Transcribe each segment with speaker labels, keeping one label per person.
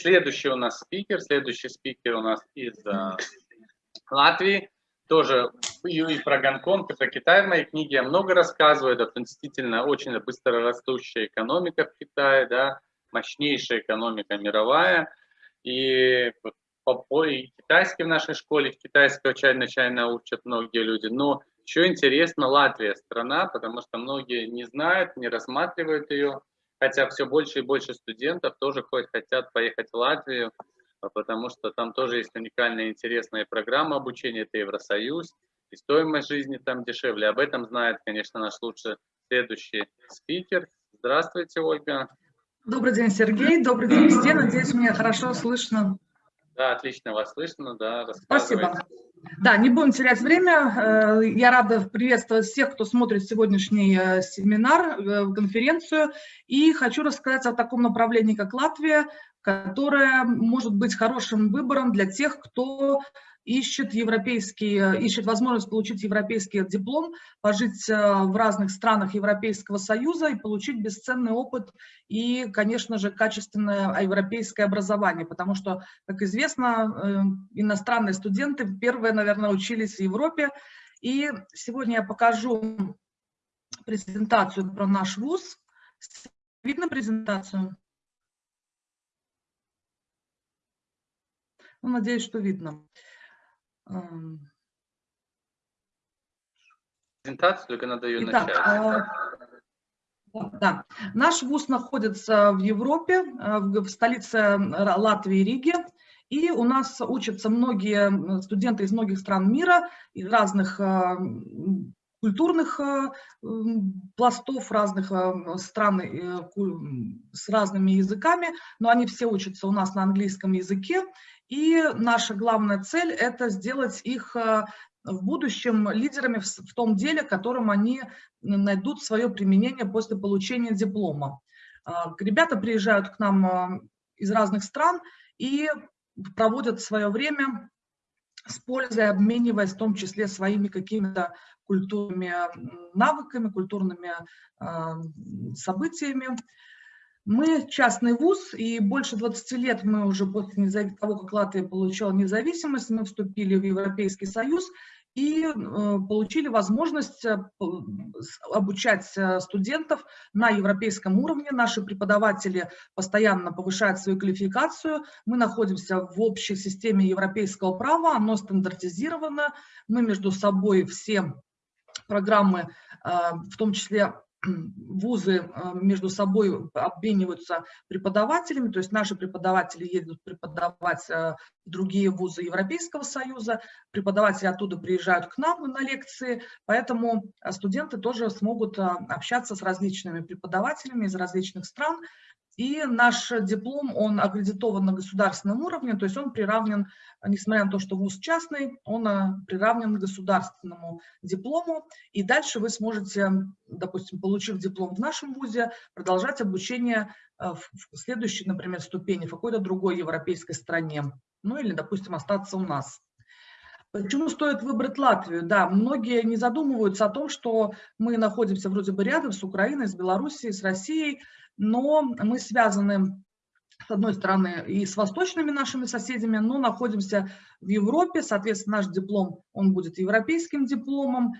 Speaker 1: Следующий у нас спикер, следующий спикер у нас из uh, Латвии, тоже и, про Гонконг, и про Китай. В моей книге я много рассказываю, это действительно очень быстро растущая экономика в Китае, да, мощнейшая экономика мировая, и и китайский в нашей школе, в китайской начально учат многие люди, но еще интересно Латвия страна, потому что многие не знают, не рассматривают ее, хотя все больше и больше студентов тоже хотят поехать в Латвию, а потому что там тоже есть уникальная интересная программа обучения, это Евросоюз, и стоимость жизни там дешевле. Об этом знает, конечно, наш лучший следующий спикер. Здравствуйте, Ольга.
Speaker 2: Добрый день, Сергей. Добрый день, все. Надеюсь, меня хорошо слышно.
Speaker 1: Да, отлично вас слышно, да.
Speaker 2: Спасибо. Да, не будем терять время. Э, я рада приветствовать всех, кто смотрит сегодняшний э, семинар, э, конференцию. И хочу рассказать о таком направлении, как Латвия, которое может быть хорошим выбором для тех, кто ищет, европейский, ищет возможность получить европейский диплом, пожить э, в разных странах Европейского Союза и получить бесценный опыт и, конечно же, качественное европейское образование, потому что, как известно, э, иностранные студенты первые, наверное, учились в Европе. И сегодня я покажу презентацию про наш вуз. Видно презентацию? Ну, надеюсь, что видно.
Speaker 1: Презентацию, только надо ее Итак, начать. А,
Speaker 2: да. Наш вуз находится в Европе, э, в столице Латвии, Риге. И у нас учатся многие студенты из многих стран мира, из разных э, культурных э, пластов, разных стран с разными языками, но они все учатся у нас на английском языке. И наша главная цель – это сделать их э, в будущем лидерами в, том деле, которым они найдут свое применение после получения диплома. А, ребята приезжают к нам э, из разных стран и проводят свое время с пользой, обмениваясь в том числе своими какими-то культурными навыками, культурными э, событиями. Мы частный вуз, и больше 20 лет мы уже после того, как Латвия получила независимость, мы вступили в Европейский Союз и э, получили возможность э, обучать э, студентов на европейском уровне. Наши преподаватели постоянно повышают свою квалификацию. Мы находимся в общей системе европейского права, оно стандартизировано. Мы между собой все программы, в том числе вузы э, между собой обмениваются преподавателями, то есть наши преподаватели едут преподавать э, в другие вузы Европейского Союза, преподаватели оттуда приезжают к нам на лекции, поэтому э, студенты тоже смогут общаться с различными преподавателями из различных стран, и наш диплом, он аккредитован на государственном уровне, то есть он приравнен, несмотря на то, что вуз частный, он э, приравнен к государственному диплому. И дальше вы сможете, допустим, получив диплом в нашем вузе, продолжать обучение э, в следующей, например, ступени в какой-то другой европейской стране. Ну или, допустим, остаться у нас. Почему стоит выбрать Латвию? Да, многие не задумываются о том, что мы находимся вроде бы рядом с Украиной, с Белоруссией, с Россией, но мы связаны с одной стороны, и с восточными нашими соседями, но находимся в Европе, соответственно, наш диплом, он будет европейским дипломом.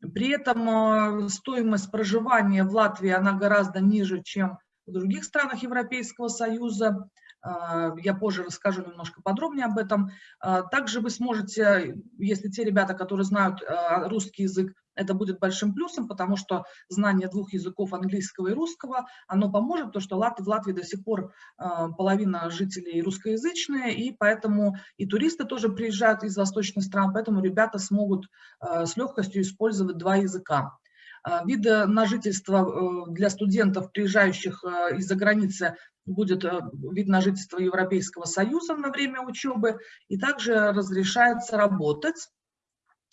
Speaker 2: При этом э, стоимость проживания в Латвии, она гораздо ниже, чем в других странах Европейского Союза. Э, я позже расскажу немножко подробнее об этом. Э, также вы сможете, если те ребята, которые знают русский язык, это будет большим плюсом, потому что знание двух языков, английского и русского, оно поможет, потому что в Латвии до сих пор а, половина жителей русскоязычные, и поэтому и туристы тоже приезжают из восточных стран, поэтому ребята смогут а, с легкостью использовать два языка. А, виды на жительство э, для студентов, приезжающих из-за границы, будет э, вид на жительство Европейского Союза на время учебы, и также разрешается работать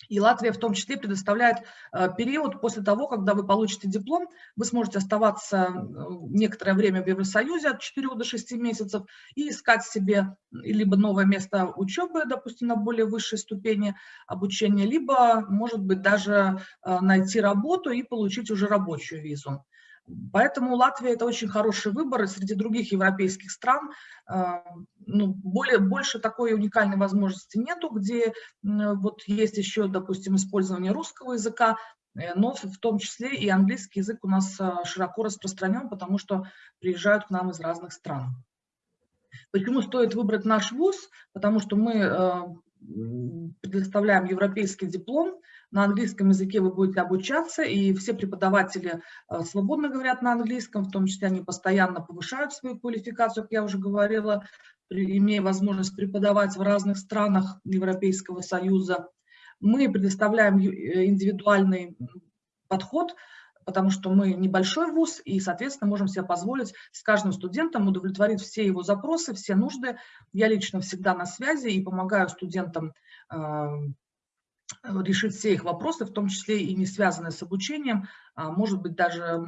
Speaker 2: и Латвия в том числе предоставляет э, период после того, когда вы получите диплом, вы сможете оставаться э, некоторое время в Евросоюзе от 4 до 6 месяцев и искать себе либо новое место учебы, допустим, на более высшей ступени обучения, либо, может быть, даже э, найти работу и получить уже рабочую визу. Поэтому Латвия это очень хороший выбор, и среди других европейских стран ну, более, больше такой уникальной возможности нету, где вот есть еще, допустим, использование русского языка, Э, но в том числе и английский язык у нас а, широко распространен, потому что приезжают к нам из разных стран. Почему стоит выбрать наш вуз? Потому что мы предоставляем европейский диплом, на английском языке вы будете обучаться, и все преподаватели а, свободно говорят на английском, в том числе они постоянно повышают свою квалификацию, как я уже говорила, имея возможность преподавать в разных странах Европейского Союза. Мы предоставляем э, индивидуальный подход, потому что мы небольшой вуз и, соответственно, можем себе позволить с каждым студентом удовлетворить все его запросы, все нужды. Я лично всегда на связи и помогаю студентам решить все их вопросы, в том числе и не связанные с обучением. А может быть, даже,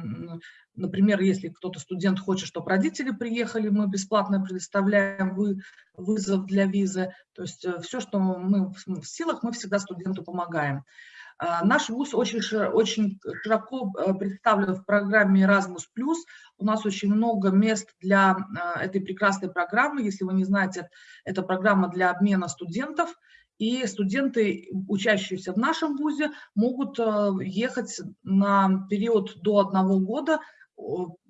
Speaker 2: например, если кто-то, студент, хочет, чтобы родители приехали, мы бесплатно предоставляем вы, вызов для визы. То есть э, все, что мы в силах, мы всегда студенту помогаем. А, наш вуз очень, очень широко э, представлен в программе Erasmus+. У нас очень много мест для этой прекрасной программы. Если вы не знаете, это программа для обмена студентов – и студенты, учащиеся в нашем ВУЗе, могут э, ехать на период до одного года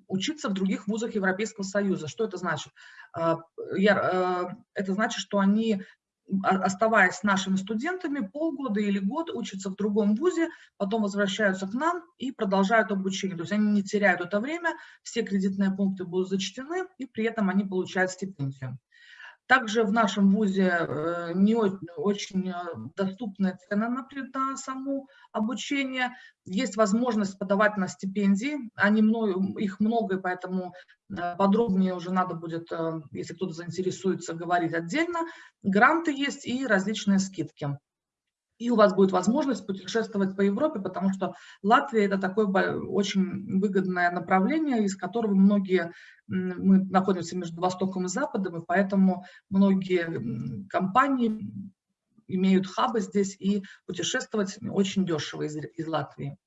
Speaker 2: учиться в других вузах Европейского Союза. Что это значит? Э, э, это значит, что они, оставаясь нашими студентами, полгода или год учатся в другом вузе, потом возвращаются к нам и продолжают обучение. То есть они не теряют это время, все кредитные пункты будут зачтены, и при этом они получают стипендию. Также в нашем ВУЗе э, не очень э, доступная цена на, само обучение. Есть возможность подавать на стипендии. Они, их много, поэтому э, подробнее уже надо будет, если кто-то заинтересуется, говорить отдельно. Гранты есть и различные скидки и у вас будет возможность путешествовать по Европе, потому что Латвия – это такое очень выгодное направление, из которого многие, мы находимся между Востоком и Западом, и поэтому многие компании имеют хабы здесь, и путешествовать очень дешево из, из Латвии.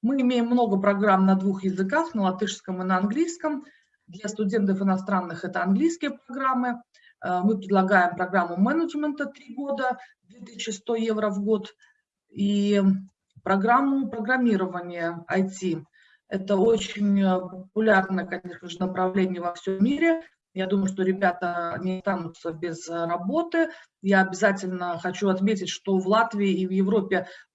Speaker 2: Мы имеем много программ на двух языках, на латышском и на английском. Для студентов иностранных это английские программы. Э, мы предлагаем программу менеджмента 3 года, 2100 евро в год, и программу программирования IT. Это очень э, популярное, конечно же, направление во всем мире. Я думаю, что ребята не останутся без работы. Я обязательно хочу отметить, что в Латвии и в Европе Э,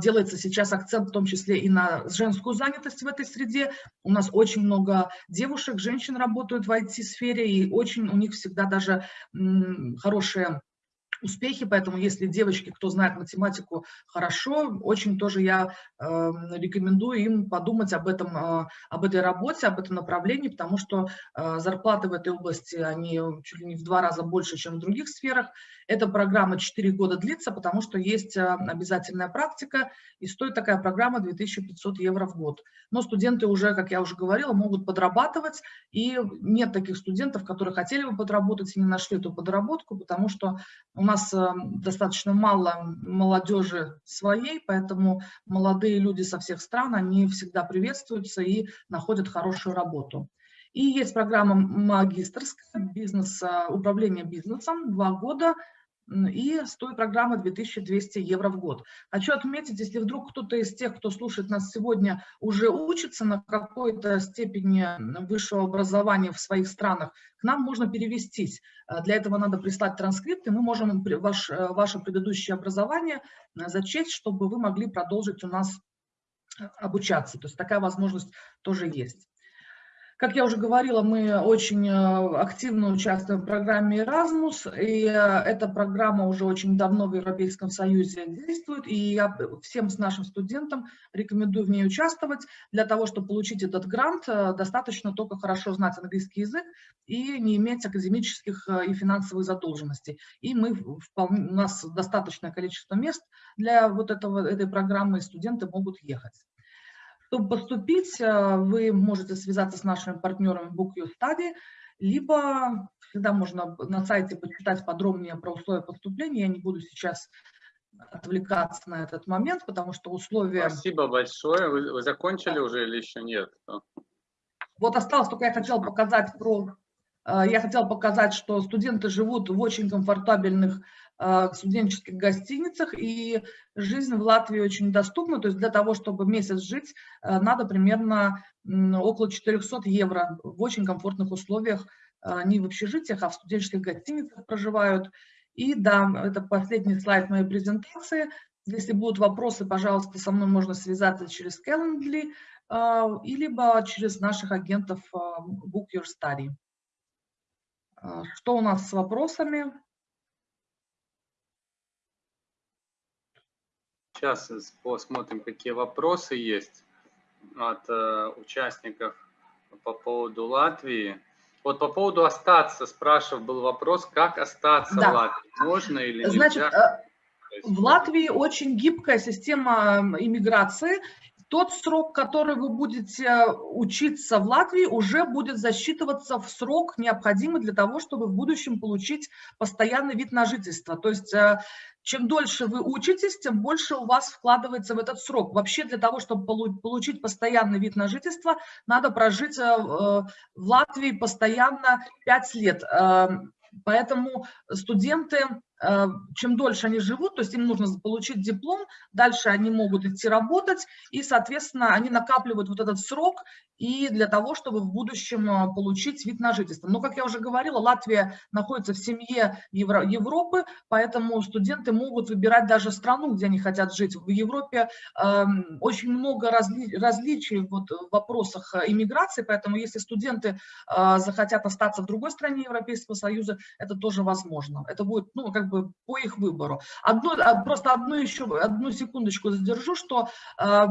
Speaker 2: делается сейчас акцент в том числе и на женскую занятость в этой среде. У нас очень много девушек, женщин работают в IT-сфере, и очень у них всегда даже хорошие успехи, поэтому если девочки, кто знает математику хорошо, очень тоже я э, рекомендую им подумать об, этом, э, об этой работе, об этом направлении, потому что э, зарплаты в этой области, они чуть ли не в два раза больше, чем в других сферах. Эта программа 4 года длится, потому что есть э, обязательная практика, и стоит такая программа 2500 евро в год. Но студенты уже, как я уже говорила, могут подрабатывать, и нет таких студентов, которые хотели бы подработать и не нашли эту подработку, потому что у нас нас э, достаточно мало молодежи своей, поэтому молодые люди со всех стран, они всегда приветствуются и находят хорошую работу. И есть программа магистрская, бизнес, э, управление бизнесом, два года, и стоит программа 2200 евро в год. Хочу отметить, если вдруг кто-то из тех, кто слушает нас сегодня, уже учится на какой-то степени высшего образования в своих странах, к нам можно перевестись. Э, для этого надо прислать транскрипт, и мы можем ваш, э, ваше предыдущее образование э, зачесть, чтобы вы могли продолжить у нас обучаться. То есть такая возможность тоже есть. Как я уже говорила, мы очень э, активно участвуем в программе Erasmus, и э, эта программа уже очень давно в Европейском Союзе действует, и я всем с нашим студентам рекомендую в ней участвовать. Для того, чтобы получить этот грант, э, достаточно только хорошо знать английский язык и не иметь академических и финансовых задолженностей. И мы, вполне, у нас достаточное количество мест для вот этого, этой программы, и студенты могут ехать. Чтобы поступить, э, вы можете связаться с нашими партнерами Book Your Study, либо всегда можно на сайте почитать подробнее про условия поступления. Я не буду сейчас отвлекаться на этот момент, потому что условия...
Speaker 1: Спасибо большое. Вы, вы закончили уже или еще нет?
Speaker 2: Вот осталось только я хотела показать про... Я хотела показать, что студенты живут в очень комфортабельных студенческих гостиницах, и жизнь в Латвии очень доступна, то есть для того, чтобы месяц жить, надо примерно около 400 евро в очень комфортных условиях, не в общежитиях, а в студенческих гостиницах проживают. И да, это последний слайд моей презентации. Если будут вопросы, пожалуйста, со мной можно связаться через Calendly, либо через наших агентов Book Your Study. Что у нас с вопросами?
Speaker 1: Сейчас посмотрим, какие вопросы есть от э, участников по поводу Латвии. Вот по поводу остаться, спрашивал, был вопрос, как остаться да. в Латвии, можно или
Speaker 2: Значит, нельзя? Э, в Латвии очень гибкая система иммиграции. Тот срок, который вы будете учиться в Латвии, уже будет засчитываться в срок, необходимый для того, чтобы в будущем получить постоянный вид на жительство. То есть э, чем дольше вы учитесь, тем больше у вас вкладывается в этот срок. Вообще для того, чтобы получить постоянный вид на жительство, надо прожить э, в Латвии постоянно 5 лет. Поэтому студенты Э, чем дольше они живут, то есть им нужно получить диплом, дальше они могут идти работать, и, соответственно, они накапливают вот этот срок и для того, чтобы в будущем э, получить вид на жительство. Но, как я уже говорила, Латвия находится в семье Евро Европы, поэтому студенты могут выбирать даже страну, где они хотят жить. В Европе э, очень много разли различий вот, в вопросах э, иммиграции, поэтому если студенты э, захотят остаться в другой стране Европейского Союза, это тоже возможно. Это будет, ну, как бы бы по их выбору. Одну, а, просто одну еще, одну секундочку задержу, что, э,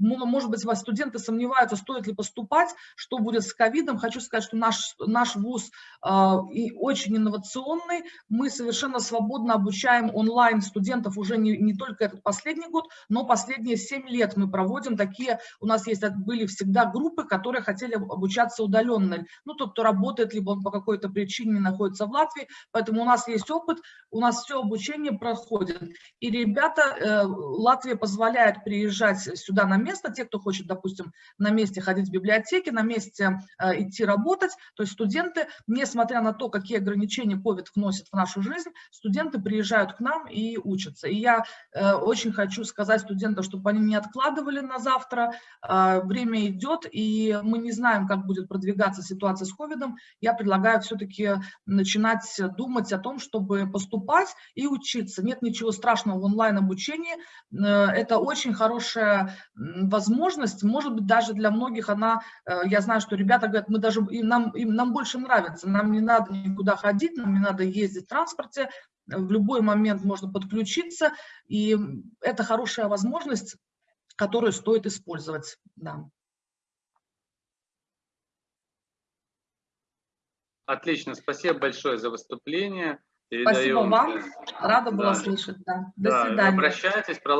Speaker 2: может быть, вас студенты сомневаются, стоит ли поступать, что будет с ковидом. Хочу сказать, что наш, наш вуз э, и очень инновационный. Мы совершенно свободно обучаем онлайн студентов уже не, не только этот последний год, но последние 7 лет мы проводим такие, у нас есть, были всегда группы, которые хотели обучаться удаленно. Ну, тот, кто работает, либо он по какой-то причине находится в Латвии, поэтому у нас есть опыт, у нас все обучение проходит. И ребята, э, Латвия позволяет приезжать сюда на место, те, кто хочет, допустим, на месте ходить в библиотеке, на месте э, идти работать. То есть студенты, несмотря на то, какие ограничения COVID вносит в нашу жизнь, студенты приезжают к нам и учатся. И я э, очень хочу сказать студентам, чтобы они не откладывали на завтра. Время идет, и мы не знаем, как будет продвигаться ситуация с COVID. Я предлагаю все-таки начинать думать о том, чтобы поступать и учиться. Нет ничего страшного в онлайн-обучении. Э, это очень хорошая возможность. Может быть, даже для многих она, э, я знаю, что ребята говорят, мы даже, им, нам, им, нам больше нравится, нам не надо никуда ходить, нам не надо ездить в транспорте, в любой момент можно подключиться, и это хорошая возможность, которую стоит использовать. Да.
Speaker 1: Отлично, спасибо большое за выступление.
Speaker 2: Передаем. Спасибо вам. Рада была да. слышать. Да. До
Speaker 1: да,
Speaker 2: свидания.
Speaker 1: Обращайтесь, про